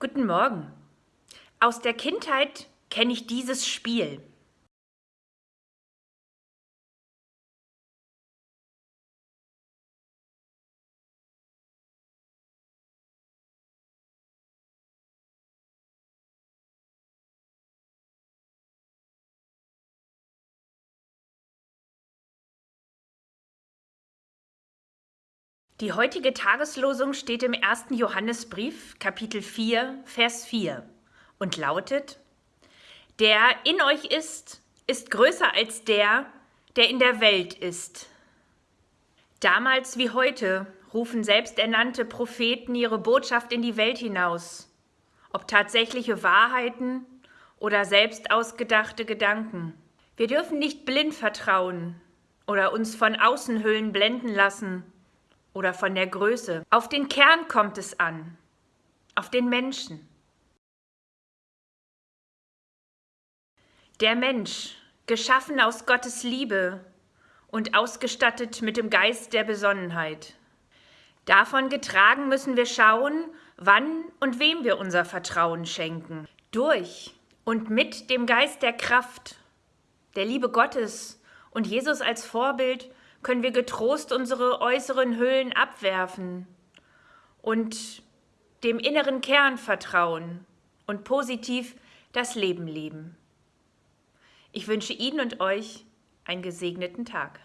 Guten Morgen. Aus der Kindheit kenne ich dieses Spiel. Die heutige Tageslosung steht im 1. Johannesbrief, Kapitel 4, Vers 4 und lautet, Der in euch ist, ist größer als der, der in der Welt ist. Damals wie heute rufen selbsternannte Propheten ihre Botschaft in die Welt hinaus, ob tatsächliche Wahrheiten oder selbst ausgedachte Gedanken. Wir dürfen nicht blind vertrauen oder uns von Außenhüllen blenden lassen, oder von der Größe. Auf den Kern kommt es an, auf den Menschen. Der Mensch, geschaffen aus Gottes Liebe und ausgestattet mit dem Geist der Besonnenheit. Davon getragen müssen wir schauen, wann und wem wir unser Vertrauen schenken. Durch und mit dem Geist der Kraft, der Liebe Gottes und Jesus als Vorbild können wir getrost unsere äußeren Hüllen abwerfen und dem inneren Kern vertrauen und positiv das Leben leben. Ich wünsche Ihnen und euch einen gesegneten Tag.